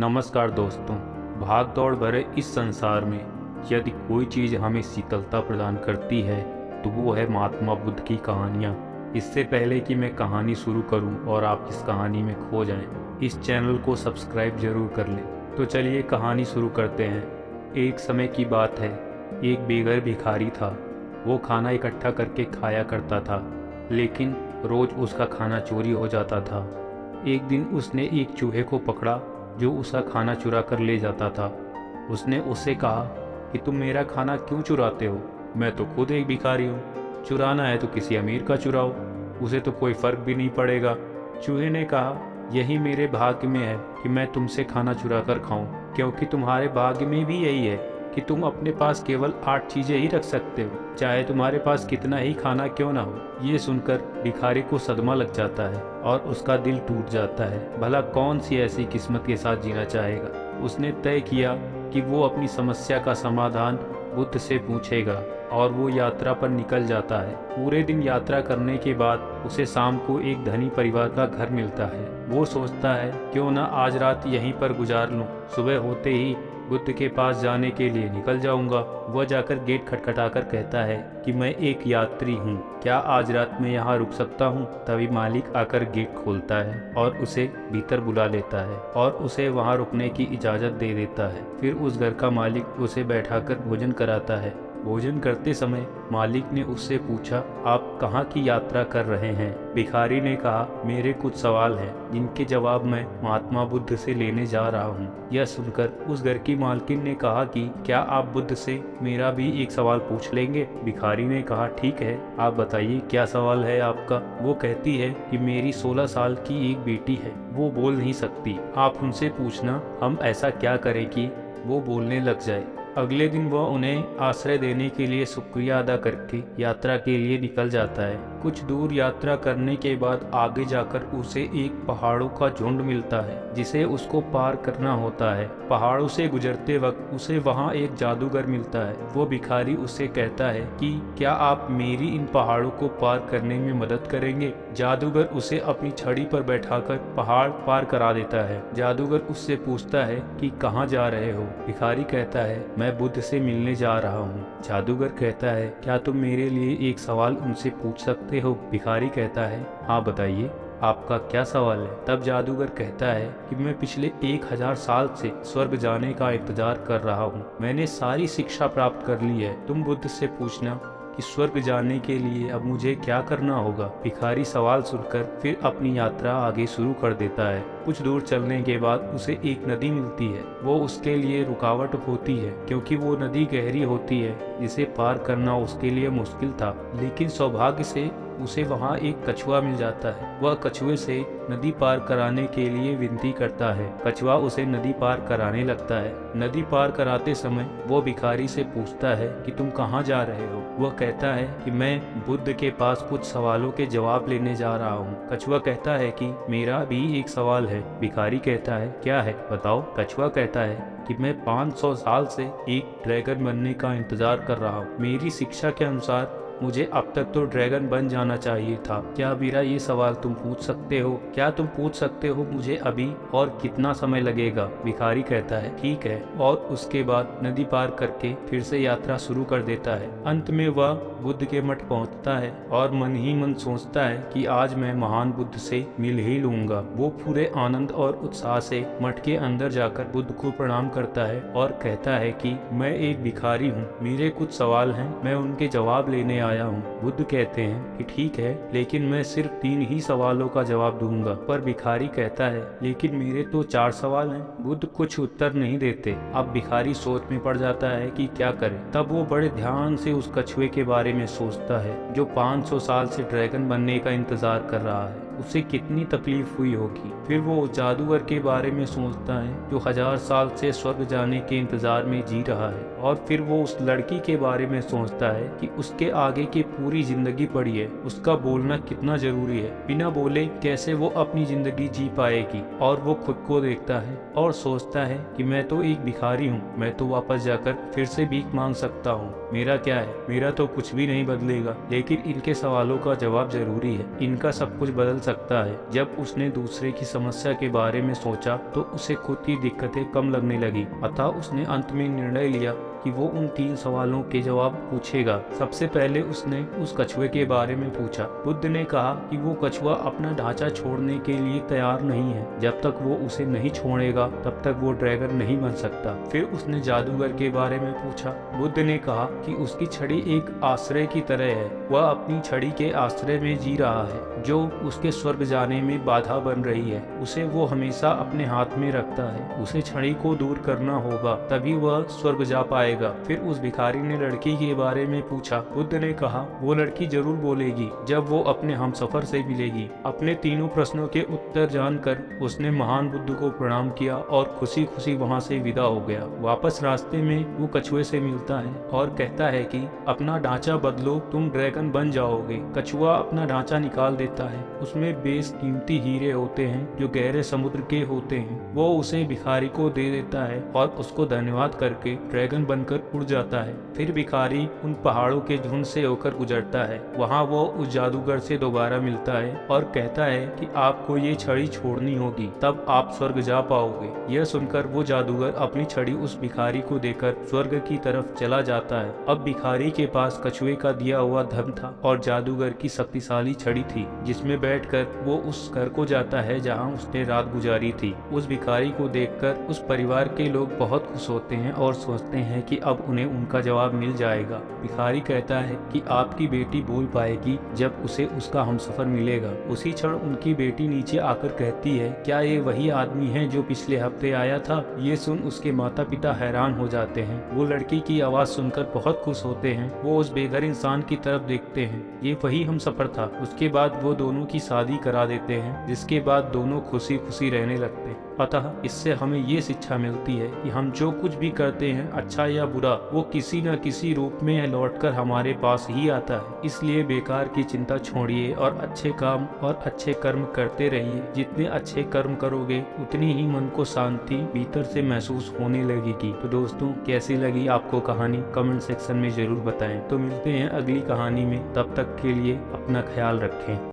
नमस्कार दोस्तों भाग दौड़ भरे इस संसार में यदि कोई चीज़ हमें शीतलता प्रदान करती है तो वो है महात्मा बुद्ध की कहानियाँ। इससे पहले कि मैं कहानी शुरू करूँ और आप इस कहानी में खो जाएँ, इस चैनल को सब्सक्राइब ज़रूर कर लें। तो चलिए कहानी शुरू करते हैं। एक समय की बात है एक बेघर भिखारी था। वो खाना इकट्ठा करके खाया करता था लेकिन रोज़ उसका खाना चोरी हो जाता था। एक दिन उसने एक चूहे को पकड़ा जो उसका खाना चुरा कर ले जाता था। उसने उससे कहा कि तुम मेरा खाना क्यों चुराते हो? मैं तो खुद एक भिखारी हूँ। चुराना है तो किसी अमीर का चुराओ। उसे तो कोई फ़र्क भी नहीं पड़ेगा। चूहे ने कहा, यही मेरे भाग्य में है कि मैं तुमसे खाना चुरा कर खाऊं, क्योंकि तुम्हारे भाग्य में भी यही है। कि तुम अपने पास केवल आठ चीज़ें ही रख सकते हो। चाहे तुम्हारे पास कितना ही खाना क्यों ना हो, ये सुनकर भिखारी को सदमा लग जाता है और उसका दिल टूट जाता है। भला कौन सी ऐसी किस्मत के साथ जीना चाहेगा? उसने तय किया कि वो अपनी समस्या का समाधान बुद्ध से पूछेगा और वो यात्रा पर निकल जाता है। पूरे दिन यात्रा करने के बाद उसे शाम को एक धनी परिवार का घर मिलता है। वो सोचता है, क्यों ना आज रात यहीं पर गुजार लूँ? सुबह होते ही बुद्ध के पास जाने के लिए निकल जाऊँगा। वह जाकर गेट खटखटाकर कहता है कि मैं एक यात्री हूँ। क्या आज रात में यहाँ रुक सकता हूँ? तभी मालिक आकर गेट खोलता है और उसे भीतर बुला लेता है और उसे वहाँ रुकने की इजाज़त दे देता है। फिर उस घर का मालिक उसे बैठाकर भोजन कराता है। भोजन करते समय मालिक ने उससे पूछा, आप कहाँ की यात्रा कर रहे हैं? भिखारी ने कहा, मेरे कुछ सवाल हैं, जिनके जवाब मैं महात्मा बुद्ध से लेने जा रहा हूँ। यह सुनकर उस घर की मालकिन ने कहा कि, क्या आप बुद्ध से मेरा भी एक सवाल पूछ लेंगे? भिखारी ने कहा, ठीक है, आप बताइए, क्या सवाल है आपका? वो कहती है कि, मेरी 16 साल की एक बेटी है, वो बोल नहीं सकती। आप उनसे पूछना, हम ऐसा क्या करें कि वो बोलने लग जाए? अगले दिन वह उन्हें आश्रय देने के लिए शुक्रिया अदा करके यात्रा के लिए निकल जाता है। कुछ दूर यात्रा करने के बाद आगे जाकर उसे एक पहाड़ों का झुंड मिलता है, जिसे उसको पार करना होता है। पहाड़ों से गुजरते वक्त उसे वहाँ एक जादूगर मिलता है। वो भिखारी उससे कहता है कि, क्या आप मेरी इन पहाड़ों को पार करने में मदद करेंगे? जादूगर उसे अपनी छड़ी पर बैठाकर पहाड़ पार करा देता है। जादूगर उससे पूछता है कि, कहाँ जा रहे हो? भिखारी कहता है, मैं बुद्ध से मिलने जा रहा हूँ। जादूगर कहता है, क्या तुम मेरे लिए एक सवाल उनसे पूछ सकते हो? भिखारी कहता है हाँ बताइए, आपका क्या सवाल है? तब जादूगर कहता है कि मैं पिछले एक हज़ार साल से स्वर्ग जाने का इंतज़ार कर रहा हूँ। मैंने सारी शिक्षा प्राप्त कर ली है। तुम बुद्ध से पूछना। कि स्वर्ग जाने के लिए अब मुझे क्या करना होगा? भिखारी सवाल सुनकर फिर अपनी यात्रा आगे शुरू कर देता है। कुछ दूर चलने के बाद उसे एक नदी मिलती है। वो उसके लिए रुकावट होती है, क्योंकि वो नदी गहरी होती है। जिसे पार करना उसके लिए मुश्किल था, लेकिन सौभाग्य से उसे वहाँ एक कछुआ मिल जाता है। वह कछुए से नदी पार कराने के लिए विनती करता है। कछुआ उसे नदी पार कराने लगता है। नदी पार कराते समय वो भिखारी से पूछता है कि तुम कहाँ जा रहे हो? वह कहता है कि मैं बुद्ध के पास कुछ सवालों के जवाब लेने जा रहा हूँ। कछुआ कहता है कि मेरा भी एक सवाल है। भिखारी कहता है, क्या है? बताओ। कछुआ कहता है कि मैं 500 साल से एक ड्रैगन बनने का इंतज़ार कर रहा हूँ। मेरी शिक्षा के अनुसार मुझे अब तक तो ड्रैगन बन जाना चाहिए था। क्या मेरा ये सवाल तुम पूछ सकते हो? क्या तुम पूछ सकते हो मुझे अभी और कितना समय लगेगा? भिखारी कहता है, ठीक है। और उसके बाद नदी पार करके फिर से यात्रा शुरू कर देता है। अंत में वह बुद्ध के मठ पहुँचता है और मन ही मन सोचता है कि आज मैं महान बुद्ध से मिल ही लूँगा। वो पूरे आनंद और उत्साह से मठ के अंदर जाकर बुद्ध को प्रणाम करता है और कहता है कि, मैं एक भिखारी हूँ। मेरे कुछ सवाल हैं। मैं उनके जवाब लेने आया आया हूँ। बुद्ध कहते हैं कि ठीक है, लेकिन मैं सिर्फ़ तीन ही सवालों का जवाब दूँगा। पर भिखारी कहता है, लेकिन मेरे तो चार सवाल हैं। बुद्ध कुछ उत्तर नहीं देते। अब भिखारी सोच में पड़ जाता है कि क्या करे। तब वो बड़े ध्यान से उस कछुए के बारे में सोचता है, जो 500 साल से ड्रैगन बनने का इंतज़ार कर रहा है। उसे कितनी तकलीफ़ हुई होगी। फिर वो उस जादूगर के बारे में सोचता है, जो हज़ार साल से स्वर्ग जाने के इंतज़ार में जी रहा है। और फिर वो उस लड़की के बारे में सोचता है कि उसके आगे की पूरी ज़िंदगी पड़ी है। उसका बोलना कितना ज़रूरी है। बिना बोले कैसे वो अपनी ज़िंदगी जी पाएगी? और वो खुद को देखता है और सोचता है कि मैं तो एक भिखारी हूँ। मैं तो वापस जाकर फिर से भीख मांग सकता हूँ। मेरा क्या है? मेरा तो कुछ भी नहीं बदलेगा। लेकिन इनके सवालों का जवाब ज़रूरी है। इनका सब कुछ बदल सकता है। जब उसने दूसरे की समस्या के बारे में सोचा तो उसे खुद की दिक्कतें कम लगने लगी। अतः उसने अंत में निर्णय लिया। कि वो उन तीन सवालों के जवाब पूछेगा। सबसे पहले उसने उस कछुए के बारे में पूछा। बुद्ध ने कहा कि वो कछुआ अपना ढांचा छोड़ने के लिए तैयार नहीं है। जब तक वो उसे नहीं छोड़ेगा, तब तक वो ड्रैगन नहीं बन सकता। फिर उसने जादूगर के बारे में पूछा। बुद्ध ने कहा कि उसकी छड़ी एक आश्रय की तरह है। वह अपनी छड़ी के आश्रय में जी रहा है, जो उसके स्वर्ग जाने में बाधा बन रही है। उसे वो हमेशा अपने हाथ में रखता है। उसे छड़ी को दूर करना होगा, तभी वह स्वर्ग जा पाएगा। फिर उस भिखारी ने लड़की के बारे में पूछा। बुद्ध ने कहा, वो लड़की ज़रूर बोलेगी, जब वो अपने हम सफ़र से मिलेगी। अपने तीनों प्रश्नों के उत्तर जानकर उसने महान बुद्ध को प्रणाम किया और खुशी खुशी वहाँ से विदा हो गया। वापस रास्ते में वो कछुए से मिलता है और कहता है कि, अपना ढांचा बदलो, तुम ड्रैगन बन जाओगे। कछुआ अपना ढांचा निकाल देता है। उसमें बेस कीमती हीरे होते हैं, जो गहरे समुद्र के होते हैं। वो उसे भिखारी को दे देता है और उसको धन्यवाद करके ड्रैगन बनकर उड़ जाता है। फिर भिखारी उन पहाड़ों के झुंड से होकर गुजरता है। वहाँ वो उस जादूगर से दोबारा मिलता है और कहता है कि आपको ये छड़ी छोड़नी होगी, तब आप स्वर्ग जा पाओगे। यह सुनकर वो जादूगर अपनी छड़ी उस भिखारी को देकर स्वर्ग की तरफ़ चला जाता है। अब भिखारी के पास कछुए का दिया हुआ धन था और जादूगर की शक्तिशाली छड़ी थी, जिसमें बैठकर वो उस घर को जाता है जहाँ उसने रात गुजारी थी। उस भिखारी को देखकर उस परिवार के लोग बहुत खुश होते हैं और सोचते हैं कि अब उन्हें उनका जवाब मिल जाएगा। भिखारी कहता है कि आपकी बेटी बोल पाएगी जब उसे उसका हमसफर मिलेगा। उसी क्षण उनकी बेटी नीचे आकर कहती है, क्या ये वही आदमी है जो पिछले हफ़्ते आया था? ये सुन उसके माता पिता हैरान हो जाते हैं। वो लड़की की आवाज़ सुनकर बहुत खुश होते हैं। वो उस बेघर इंसान की तरफ़ देखते हैं। ये वही हम सफ़र था। उसके बाद वो दोनों की शादी करा देते हैं, जिसके बाद दोनों खुशी खुशी रहने लगते अतः इससे हमें ये शिक्षा मिलती है कि हम जो कुछ भी करते हैं अच्छा या बुरा, वो किसी न किसी रूप में लौटकर हमारे पास ही आता है। इसलिए बेकार की चिंता छोड़िए और अच्छे काम और अच्छे कर्म करते रहिए। जितने अच्छे कर्म करोगे, उतनी ही मन को शांति भीतर से महसूस होने लगेगी। तो दोस्तों, कैसी लगी आपको कहानी? कमेंट सेक्शन में ज़रूर बताएँ। तो मिलते हैं अगली कहानी में। तब तक के लिए अपना ख्याल रखें।